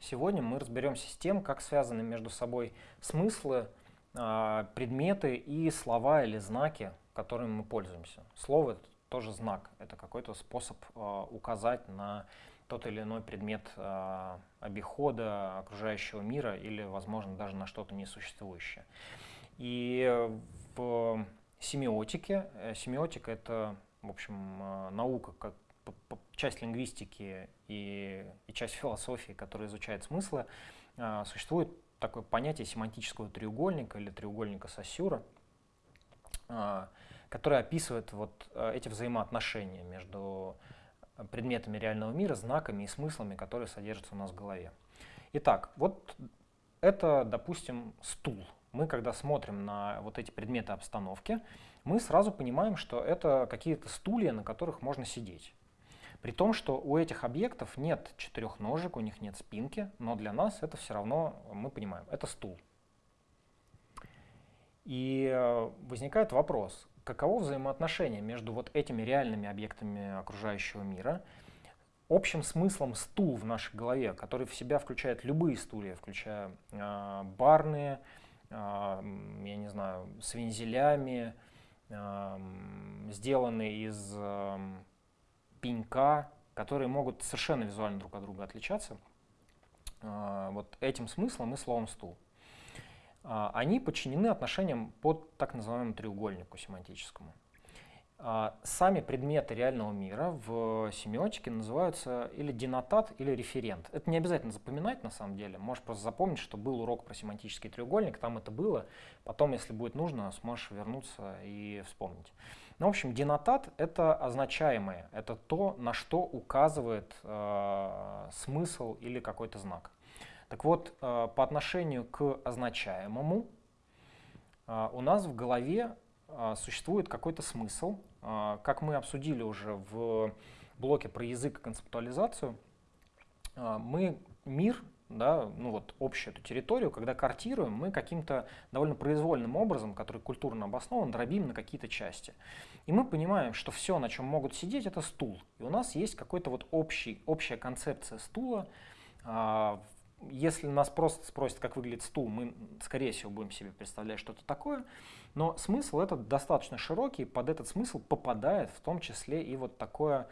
Сегодня мы разберемся с тем, как связаны между собой смыслы, а, предметы и слова или знаки, которыми мы пользуемся. Слово — это тоже знак, это какой-то способ а, указать на тот или иной предмет а, обихода окружающего мира или, возможно, даже на что-то несуществующее. И в семиотике, э, семиотика — это, в общем, наука, часть лингвистики и, и часть философии, которая изучает смыслы, а, существует такое понятие семантического треугольника или треугольника Сосюра, а, которое описывает вот а, эти взаимоотношения между предметами реального мира, знаками и смыслами, которые содержатся у нас в голове. Итак, вот это, допустим, стул. Мы, когда смотрим на вот эти предметы обстановки, мы сразу понимаем, что это какие-то стулья, на которых можно сидеть. При том, что у этих объектов нет четырех ножек, у них нет спинки, но для нас это все равно, мы понимаем, это стул. И э, возникает вопрос, каково взаимоотношение между вот этими реальными объектами окружающего мира, общим смыслом стул в нашей голове, который в себя включает любые стулья, включая э, барные, э, я не знаю, с вензелями, э, сделанные из э, пенька, которые могут совершенно визуально друг от друга отличаться. А, вот этим смыслом и словом «стул». А, они подчинены отношениям под так называемому треугольнику семантическому. А, сами предметы реального мира в семиотике называются или денотат, или референт. Это не обязательно запоминать на самом деле. Можешь просто запомнить, что был урок про семантический треугольник, там это было. Потом, если будет нужно, сможешь вернуться и вспомнить. Ну, в общем, денотат — это означаемое, это то, на что указывает э, смысл или какой-то знак. Так вот, э, по отношению к означаемому э, у нас в голове э, существует какой-то смысл. Э, как мы обсудили уже в блоке про язык и концептуализацию, э, мы мир да, ну вот общую эту территорию, когда картируем, мы каким-то довольно произвольным образом, который культурно обоснован, дробим на какие-то части. И мы понимаем, что все, на чем могут сидеть, это стул. И у нас есть какой-то вот общий, общая концепция стула. Если нас просто спросят, как выглядит стул, мы, скорее всего, будем себе представлять что-то такое. Но смысл этот достаточно широкий, под этот смысл попадает в том числе и вот такое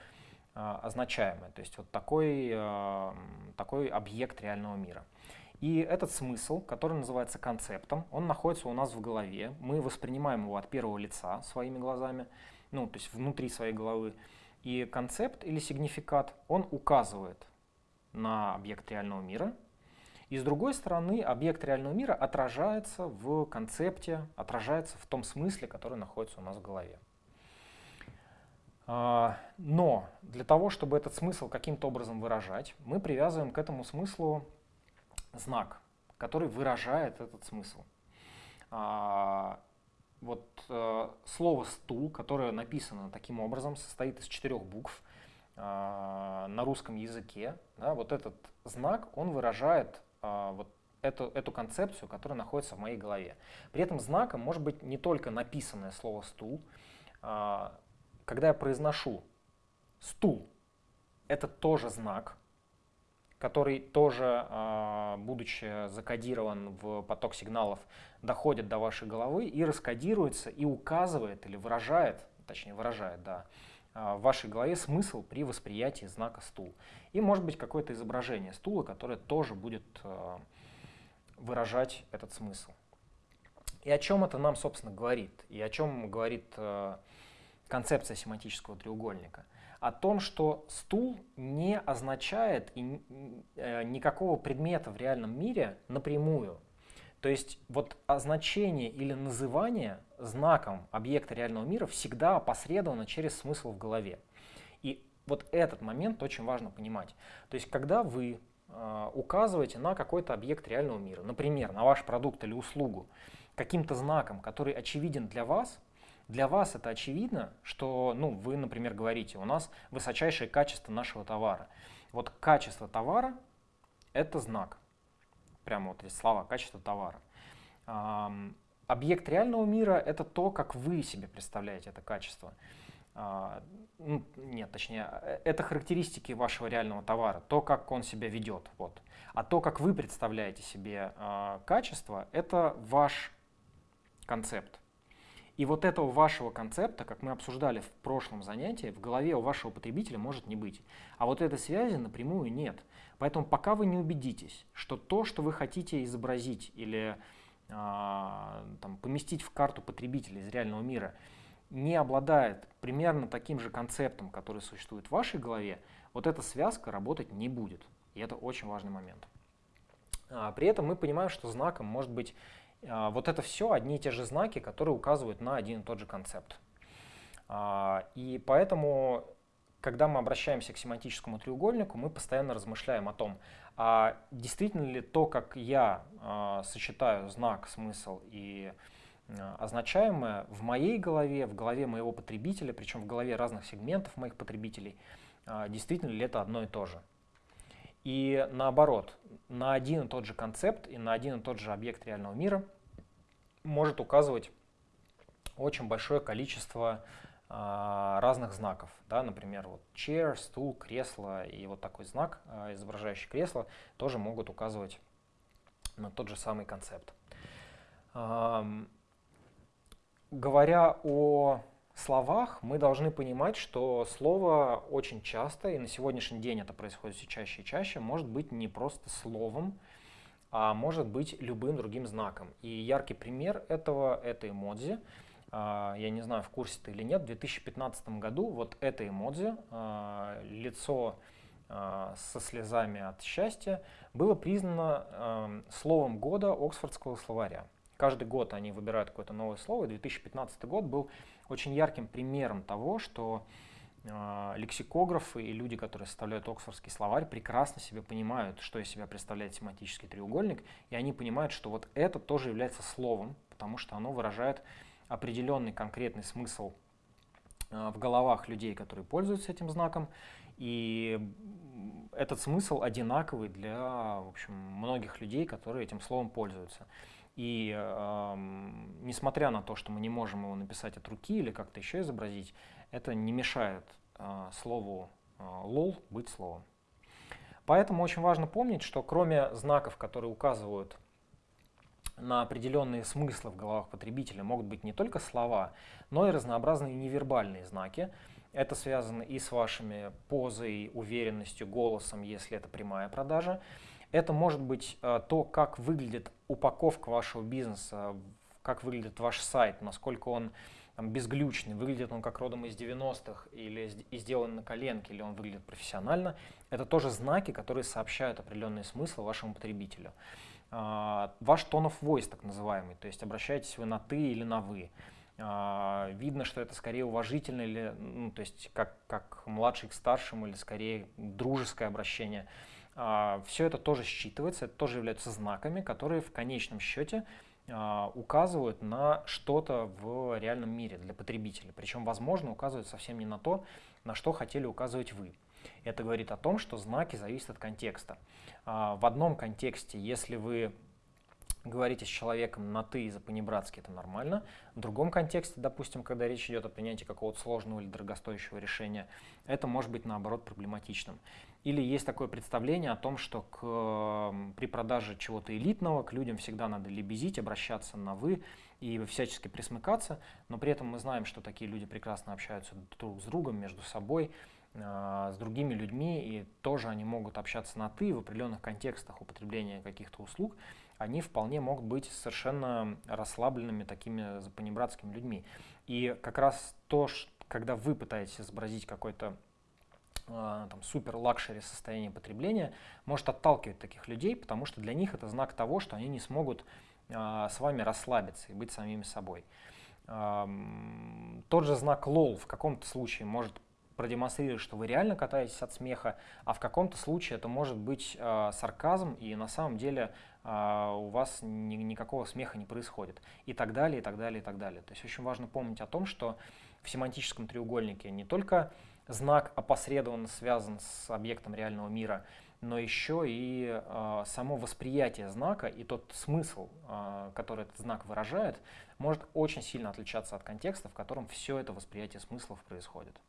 а, означаемое, то есть вот такой, а, такой объект реального мира. И этот смысл, который называется концептом, он находится у нас в голове. Мы воспринимаем его от первого лица своими глазами, ну, то есть внутри своей головы. И концепт или сигнификат, он указывает на объект реального мира. И с другой стороны, объект реального мира отражается в концепте, отражается в том смысле, который находится у нас в голове. А, но для того, чтобы этот смысл каким-то образом выражать, мы привязываем к этому смыслу знак, который выражает этот смысл. А, вот э, слово «стул», которое написано таким образом, состоит из четырех букв а, на русском языке. Вот этот знак, он выражает вот эту, эту концепцию, которая находится в моей голове. При этом знаком может быть не только написанное слово «стул», когда я произношу стул, это тоже знак, который тоже, а, будучи закодирован в поток сигналов, доходит до вашей головы и раскодируется и указывает или выражает, точнее выражает, да, а, в вашей голове смысл при восприятии знака стул. И может быть какое-то изображение стула, которое тоже будет а, выражать этот смысл. И о чем это нам, собственно, говорит? И о чем говорит концепция семантического треугольника, о том, что стул не означает э, никакого предмета в реальном мире напрямую. То есть вот означение или называние знаком объекта реального мира всегда опосредовано через смысл в голове. И вот этот момент очень важно понимать. То есть когда вы э, указываете на какой-то объект реального мира, например, на ваш продукт или услугу, каким-то знаком, который очевиден для вас, для вас это очевидно, что ну, вы, например, говорите, у нас высочайшее качество нашего товара. Вот качество товара – это знак. Прямо вот здесь слова «качество товара». Объект реального мира – это то, как вы себе представляете это качество. а, ну, нет, точнее, это характеристики вашего реального товара, то, как он себя ведет. Вот. А то, как вы представляете себе э, качество, это ваш концепт. И вот этого вашего концепта, как мы обсуждали в прошлом занятии, в голове у вашего потребителя может не быть. А вот этой связи напрямую нет. Поэтому пока вы не убедитесь, что то, что вы хотите изобразить или э, там, поместить в карту потребителя из реального мира – не обладает примерно таким же концептом, который существует в вашей голове, вот эта связка работать не будет. И это очень важный момент. А, при этом мы понимаем, что знаком может быть а, вот это все одни и те же знаки, которые указывают на один и тот же концепт. А, и поэтому, когда мы обращаемся к семантическому треугольнику, мы постоянно размышляем о том, а действительно ли то, как я сочетаю знак, смысл и Э, означаемое в моей голове, в голове моего потребителя, причем в голове разных сегментов моих потребителей, э, действительно ли это одно и то же. И наоборот, на один и тот же концепт и на один и тот же объект реального мира может указывать очень большое количество разных знаков. Да, например, вот chair, стул, кресло и вот такой знак, изображающий кресло, тоже могут указывать на тот же самый концепт. Говоря о словах, мы должны понимать, что слово очень часто, и на сегодняшний день это происходит все чаще и чаще, может быть не просто словом, а может быть любым другим знаком. И яркий пример этого — это эмодзи. А, я не знаю, в курсе ты или нет, в 2015 году вот это эмодзи, а, лицо а, со слезами от счастья, было признано словом года Оксфордского словаря. Каждый год они выбирают какое-то новое слово, и 2015 год был очень ярким примером того, что э, лексикографы и люди, которые составляют Оксфордский словарь, прекрасно себе понимают, что из себя представляет семантический треугольник, и они понимают, что вот это тоже является словом, потому что оно выражает определенный конкретный смысл э, в головах людей, которые пользуются этим знаком, и этот смысл одинаковый для в общем, многих людей, которые этим словом пользуются. И э, несмотря на то, что мы не можем его написать от руки или как-то еще изобразить, это не мешает э, слову э, лол быть словом. Поэтому очень важно помнить, что кроме знаков, которые указывают на определенные смыслы в головах потребителя, могут быть не только слова, но и разнообразные невербальные знаки. Это связано и с вашими позой, уверенностью, голосом, если это прямая продажа. Это может быть э, то, как выглядит упаковка вашего бизнеса, как выглядит ваш сайт, насколько он там, безглючный, выглядит он как родом из 90-х или сделан на коленке, или он выглядит профессионально. Это тоже знаки, которые сообщают определенный смысл вашему потребителю. Uh, ваш tone of voice, так называемый, то есть обращаетесь вы на ты или на вы. Uh, видно, что это скорее уважительное, или, ну, то есть как, как младший к старшему, или скорее дружеское обращение. А, Все это тоже считывается, это тоже являются знаками, которые в конечном счете а, указывают на что-то в реальном мире для потребителя. Причем, возможно, указывают совсем не на то, на что хотели указывать вы. Это говорит о том, что знаки зависят от контекста. А, в одном контексте, если вы говорите с человеком на «ты» и за-понебратски, это нормально. В другом контексте, допустим, когда речь идет о принятии какого-то сложного или дорогостоящего решения, это может быть, наоборот, проблематичным. Или есть такое представление о том, что к, при продаже чего-то элитного к людям всегда надо лебезить, обращаться на «вы» и всячески присмыкаться, но при этом мы знаем, что такие люди прекрасно общаются друг с другом, между собой, с другими людьми, и тоже они могут общаться на «ты» в определенных контекстах употребления каких-то услуг, они вполне могут быть совершенно расслабленными такими запанибратскими людьми. И как раз то, когда вы пытаетесь изобразить какой-то а, там, супер luxury состояние потребления, может отталкивать таких людей, потому что для них это знак того, что они не смогут а, с вами расслабиться и быть самими собой. А, тот же знак LOL в каком-то случае может продемонстрировать, что вы реально катаетесь от смеха, а в каком-то случае это может быть э, сарказм, и на самом деле э, у вас ни, никакого смеха не происходит. И так далее, и так далее, и так далее. То есть очень важно помнить о том, что в семантическом треугольнике не только знак опосредованно связан с объектом реального мира, но еще и э, само восприятие знака и тот смысл, э, который этот знак выражает, может очень сильно отличаться от контекста, в котором все это восприятие смыслов происходит.